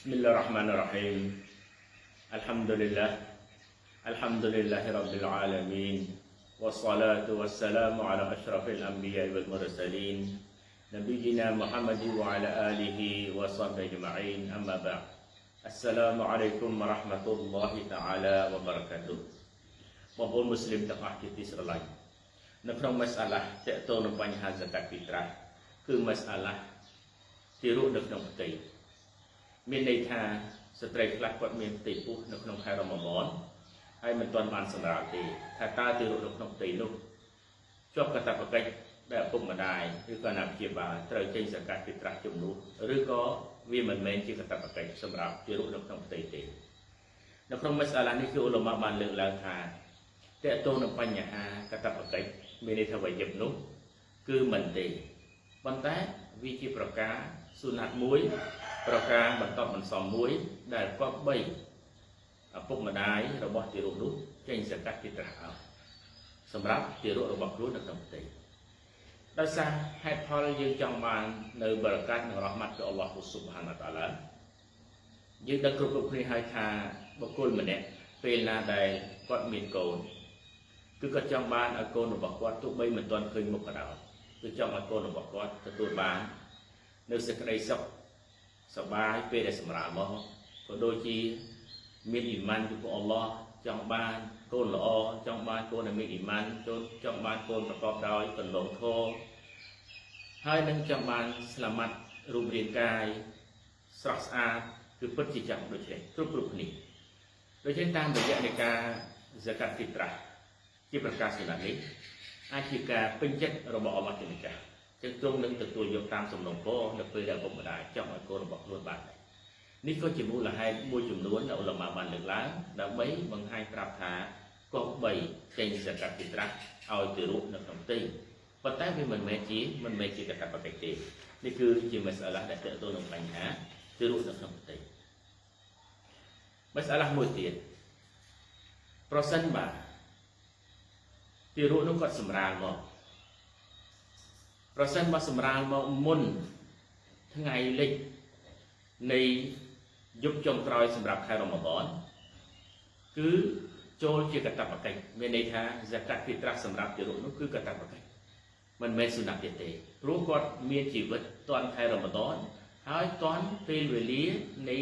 بسم الله الرحمن الرحيم الحمد لله الحمد لله رب العالمين والصلاة والسلام على أشرف الأنبياء والمرسلين نبينا محمد وعلى آله وصحبه أجمعين أما بعد السلام عليكم ورحمة الله تعالى وبركاته បងប្អូនមូស្លីមទាំងអស់ជាទីស្រឡាញ់នៅក្នុងមសាឡាតកតងនឹងបញ្ហាសកាត់ពីត្រាស់គឺមសាឡាទីរស់នៅក្នុងផ្ទៃ មានន័យថាស្ត្រីខ្លះគាត់មានផ្ទៃពោះនៅក្នុងខែរ៉ម៉ាម៉នហើយមិនទាន់បានសម្រាលទេថាតើទីរស់នៅក្នុងផ្ទៃនោះជាប់កតបកិច្ចដែលឪពុកម្ដាយឬក៏អាណាព្យាបាលត្រូវចេញសកាត់ពីត្រាស់ជំនួសឬក៏វាមិនមែនជាកតបកិច្ចសម្រាប់ទីរស់នៅក្នុងផ្ទៃទេនៅក្នុងមសាឡានេះគឺអ៊ុលម៉ាបានលើកឡើងថាតើតទៅនឹងបញ្ហាកតបកិច្ចមានន័យថាវយិបនោះគឺមិនទេប៉ុន្តែវាជាប្រការសុណាត់មួយ ប្រការបន្តបន្សំមួយ ដែលគប្បីឪពុកម្ដាយរបស់ទារកនោះចេញសកាត់ពីត្រាស់អោសម្រាប់ទារករបស់ខ្លួននៅក្នុងផ្ទៃដោយសារហេតុផលយើងចង់បាននៅបរកាត់និងរ៉ហ្មាត់ពីអល់ឡោះស៊ុបហានតាឡាយើងដឹងគ្រប់គ្រប់គ្នាហើយថាបុគ្គលម្នាក់ពេលណាដែលគាត់មានកូនគឺគាត់ចង់បានឲ្យកូនរបស់គាត់ទោះបីមិនទាន់ឃើញមុខក៏ដោយគឺចង់ឲ្យកូនរបស់គាត់ទទួលបាន នៅសេចក្តីសុខ សប្បាយពេលដែលសម្រាលមកក៏ដូចជាមានអ៊ីម៉ានពីព្រះអល់ឡោះចង់បានកូនល្អចង់បានកូនដែលមានអ៊ីម៉ានចូលចង់បានកូនប្រកបដោយកន្លងធម៌ហើយនឹងចង់បានស្លាមាត់រូបរាងកាយស្រស់ស្អាតគឺពិតជាចង់ដូចនេះគ្រប់គ្រប់គ្នាដូច្នេះតាមរយៈនៃការ zakat fitrah ជាប្រកាសសុណានេះអាចជាការពេញចិត្តរបស់អល់ឡោះជាម្ចា ស់ចឹងទ្រង់នឹងទទួលយកតាមសំណុំពរនៅពេលដែលឪពុកម្ដាយចង់ឲ្យកូនរបស់ខ្លួនបាននេះក៏ជាមូលហេតុមួយចំនួនដែលអ៊ុលម៉ាបានលើកឡើងដើម្បីបង្ហាញប្រាប់ថាគប្បីចេញសកាត់ពីត្រាស់ឲ្យទៅរូបនៅក្នុងទីប៉ុន្តែវាមិនមែនជាមិនមែនជាកតបកិច្ចទេនេះគឺជាមសាឡាដែលតើតទៅនឹងបញ្ហាទៅរូបនៅក្នុងទីមសាឡាមួយទៀតប្រសិនបាទទារកនោះគាត់សម្រាលមក ប្រសិនបើសម្រាលមកមុនថ្ងៃលិចនៃយប់ចុងក្រោយសម្រាប់ខែរ៉ម៉ាដនគឺចូលជាកតបកិច្ចមានន័យថាហ្សាកាត់ពីត្រាស់សម្រាប់ទារកនោះគឺកតបកិច្ចមិនមែនសុណាត់ទៀតទេព្រោះគាត់មានជីវិតតាន់ខែរ៉ម៉ាដនហើយតាន់ពេលវេលានៃ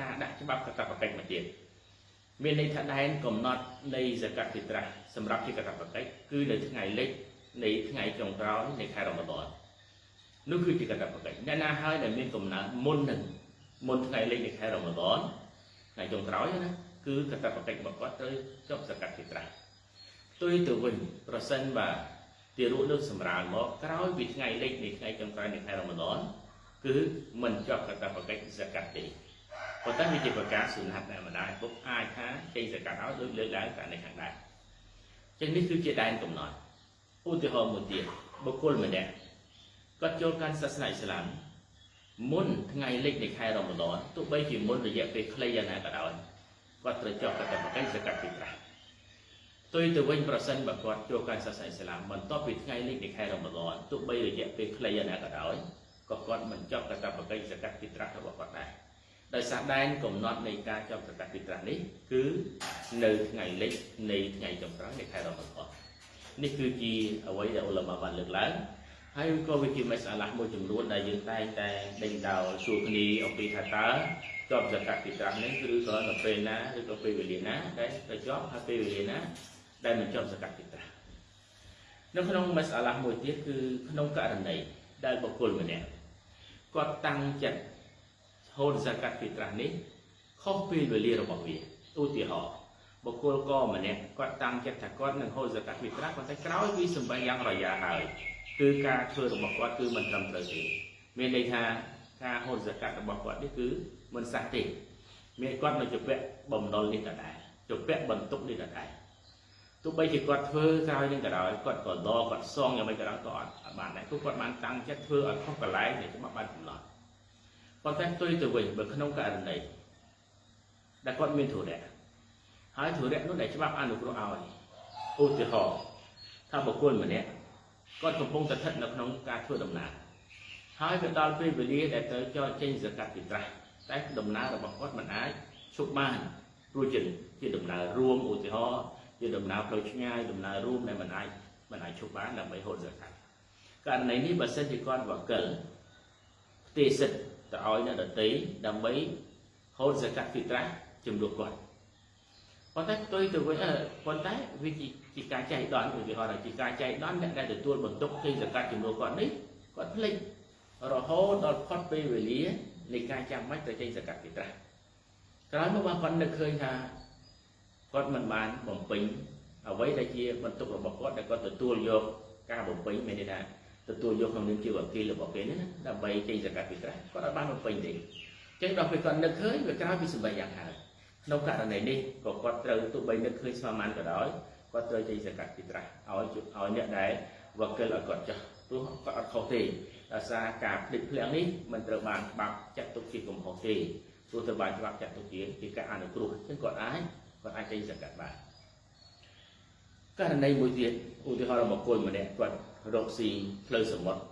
ការដាក់ច្បាប់កតបកិច្ចមកទៀតមានន័យថាដែនកំណត់នៃសកាត់ពីត្រាស់សម្រាប់ជាកតបកិច្ចគឺនៅថ្ងៃលិច នៃថ្ងៃចុងក្រោយនៃខែរ៉ម៉ាដននោះគឺជាកតបកិច្ចអ្នកណាហើយដែលមានកំណើតមុននឹងមុនថ្ងៃលិចនៃខែរ៉ម៉ាដនថ្ងៃចុងក្រោយណាគឺកតបកិច្ចរបស់គាត់ត្រូវចប់សកាត់ពីត្រាស់ផ្ទុយទៅវិញប្រសិនបាទទារកនឹងសម្រាលមកក្រោយពីថ្ងៃលិចនៃថ្ងៃចុងក្រោយនៃខែរ៉ម៉ាដនគឺមិនចប់កតបកិច្ចសកាត់ទេប៉ុន្តែវាជាប្រការសុណាត់ដែលម្ដាយពុកអាចថាចេញសកាត់ឲ្យដូចលើកឡើងតែនៅខាងដែរចឹងនេះគឺជាដែនកំណត់ ឧទាហរណ៍មួយទៀតបុគ្គលម្នាក់គាត់ចូលកាន់សាសនាអ៊ីស្លាមមុនថ្ងៃលិចនៃខែរ៉ម៉ាដនទោះបីជាមុនរយៈពេលខ្លីយ៉ាងណាក៏ដោយគាត់ត្រូវចុះកតបកិច្ចសកាត់ពីត្រាស់ផ្ទុយទៅវិញប្រសិនបើគាត់ចូលកាន់សាសនាអ៊ីស្លាមបន្ទាប់ពីថ្ងៃលិចនៃខែរ៉ម៉ាដនទោះបីរយៈពេលខ្លីយ៉ាងណាក៏ដោយក៏គាត់មិនចប់កតបកិច្ចសកាត់ពីត្រាស់របស់គាត់ដែរដោយសារដែនកំណត់នៃការចប់សកាត់ពីត្រាស់នេះគឺនៅថ្ងៃលិចនៃថ្ងៃចុងក្រោយនៃខែរ៉ម៉ាដន នេះគឺជាអ្វីដែលអ៊ុលម៉ាបានលើកឡើងហើយក៏វាជាមេសាឡាមួយចំនួនដែលយើងតែងតែដេញដោលសួរគ្នាអំពីថាតើជាប់សកាត់ពីត្រាស់នេះឬក៏នៅពេលណាឬក៏ពេលវេលាណាដែលទៅជាប់ហើយពេលវេលាណាដែលមិនជាប់សកាត់ពីត្រាស់នៅក្នុងមេសាឡាមួយទៀតគឺក្នុងករណីដែលបុគ្គលម្នាក់គាត់តាំងចិត្តហូតសកាត់ពីត្រាស់នេះខុសពេលវេលារបស់វាឧទាហរណ៍ បុគ្គលកម្នាក់គាត់តាំងចិត្តថាគាត់នឹងហូតសកាត់ពីត្រាស់ប៉ុន្តែក្រោយពីសម្បែងយ៉ាងរយ៉ាហើយគឺការធ្វើរបស់គាត់គឺមិនត្រឹមត្រូវទេមានន័យថាការហូតសកាត់របស់គាត់នេះគឺមិនសះទេមានគាត់នៅជពាក់បំណុលនេះដដែលជពាក់បន្ទុកនេះដដែលទោះបីជាគាត់ធ្វើក្រោយនឹងក៏ដោយគាត់ក៏ដកគាត់សងយ៉ាងម៉េចក៏ដោយក៏អត់បានដែរព្រោះគាត់បានតាំងចិត្តធ្វើឲ្យខុសកន្លែងនៃច្បាប់បានកំណត់ប៉ុន្តែផ្ទុយទៅវិញបើក្នុងករណីដែលគាត់មានធុរៈ ហើយធុរៈនោះដែលច្បាប់អនុគ្រោះឲ្យឧទាហរណ៍ថាបុគ្គលម្នាក់គាត់កំពុងតែស្ថិតនៅក្នុងការធ្វើដំណើរហើយវាដល់ពេលវេលាដែលត្រូវចោលចេញសកាត់ពីត្រាស់តែដំណើររបស់គាត់មិនអាចឈប់បានព្រោះជាជាដំណើររួមឧទាហរណ៍ជាដំណើរផ្លូវឆ្ងាយដំណើររួមដែលមិនអាចមិនអាចឈប់បានដើម្បីហូតសកាត់ករណីនេះបើសិនជាគាត់វកិលផ្ទេរសិទ្ធទៅឲ្យអ្នកដតីដើម្បីហូតសកាត់ហ្វីត្រាស់ជំនួសគាត់ ប៉ុន្តែផ្ទុយទៅវិញប៉ុន្តែវាជាការចែកដនឧទាហរណ៍ថាជាការចែកដនអ្នកដែលទទួលបន្ទុកចេញសកាត់ជំនួសគាត់នេះគាត់ភ្លេចរហូតដល់ផុតពេលវេលានៃការចាំបាច់ទៅចេញសកាត់ហ្វីត្រាស់ក្រោយមកគាត់នឹកឃើញថាគាត់មិនបានបំពេញអ្វីដែលជាបន្ទុករបស់គាត់ដែលគាត់ទទួលយកការបំពេញមានន័យថាទទួលយកក្នុងនាមជាវគីលរបស់គេនេះណាដើម្បីចេញសកាត់ហ្វីត្រាស់គាត់អត់បានបំពេញទេចឹងដល់ពេលគាត់នឹកឃើញវាក្រោយពីសម្បត្តិយ៉ាងហើយក្នុងករណីនេះក៏គាត់ត្រូវទោះបីនឹកឃើញស្មើបានក៏ដោយគាត់ត្រូវចេញសកាត់ហ្វីត្រាស់ឲ្យឲ្យអ្នកដែលវគិលឲ្យគាត់ចោះព្រោះគាត់អត់ខុសទេដោយសារការភ្លេចភ្លាំងនេះមិនត្រូវបានច្បាប់ចាត់ទុកជាកំហុសទេព្រោះត្រូវបានច្បាប់ចាត់ទុកជាជាការអនុគ្រោះចឹងគាត់អាចគាត់អាចចេញសកាត់បានករណីមួយទៀតឧទាហរណ៍របស់គុលម្នាក់គាត់រកស៊ីផ្លូវសមុទ្រ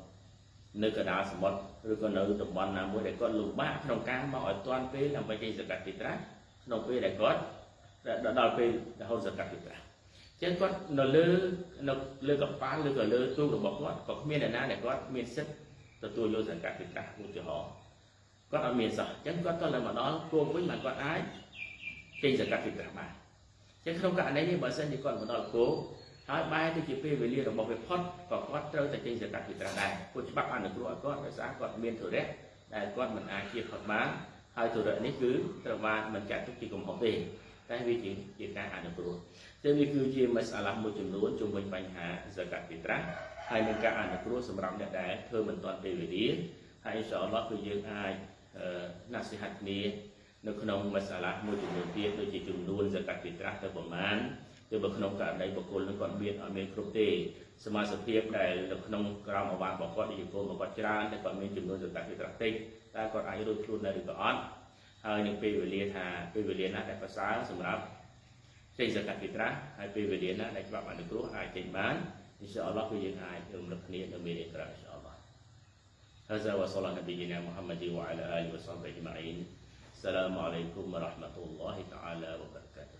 នៅកណ្ដាលសមុទ្រឬក៏នៅតំបន់ណាមួយដែលគាត់លំបាកក្នុងការមកឲ្យទាន់ពេលដើម្បីចេញសកាត់ទីត្រាស់ ក្នុងពេលដែលគាត់ដល់ពេលរហូតសកាត់ទីត្រាស់ចឹងគាត់នៅលើនៅលើកប៉ាល់ឬក៏លើទូករបស់គាត់ក៏គ្មានអ្នកណាដែលគាត់មានសិទ្ធិទទួលយកសង្កាត់ពីប្រាស់ឧទាហរណ៍គាត់អត់មានសោះចឹងគាត់ក៏លើមកដល់គោវិញបានគាត់អាចចេញសង្កាត់ពីប្រាស់បានចឹងក្នុងករណីនេះបើសិនជាគាត់មកដល់គោហើយបែរទៅជាពេលវេលារបស់វាផុតក៏គាត់ត្រូវតែចេញសង្កាត់ពីប្រាស់ដែរព្រោះច្បាប់អនុគ្រោះឲ្យគាត់ដោយសារគាត់មានធុរៈដែលគាត់មិនអាចជៀសផុតបាន ហើយធុរៈនេះគឺត្រូវបានបញ្ជាក់ទុកជាកំហុសទេតែវាជាជាការអនុគ្រោះចឹងវាគឺជាមសាឡាមួយចំនួនជុំវិញបញ្ហាសកាត់ពីត្រាស់ហើយនឹងការអនុគ្រោះសម្រាប់អ្នកដែលធ្វើមិនទាន់ពេលវេលាហើយអ៊ីនសាអល់ឡោះគឺយើងអាចណាសិហាត់គ្នានៅក្នុងមសាឡាមួយចំនួនទៀតដូចជាចំនួនសកាត់ពីត្រាស់ទៅប្រមាណគឺបើក្នុងករណីបុគ្គលនឹងគាត់មានអត់មានគ្រប់ទេ សមាសភាពដែលនៅក្នុងក្រមអវាទរបស់គាត់និយាយកូនរបស់គាត់ច្រើនតែគាត់មានចំនួនសកាត់ពីត្រាស់តិចតែគាត់អាចរួចខ្លួននៅឬក៏អត់ហើយនឹងពេលវេលាថាពេលវេលាណាដែលប្រសើរសម្រាប់ចេញសកាត់ពីត្រាស់ហើយពេលវេលាណាដែលច្បាប់អនុគ្រោះអាចចេញបានអ៊ីនសាអល់ឡោះគឺយើងអាចរំលឹកគ្នានៅមេរៀនក្រោយអ៊ីនសាអល់ឡោះ هذا وصلى نبينا محمد وعلى آله وصحبه أجمعين السلام عليكم ورحمة الله تعالى وبركاته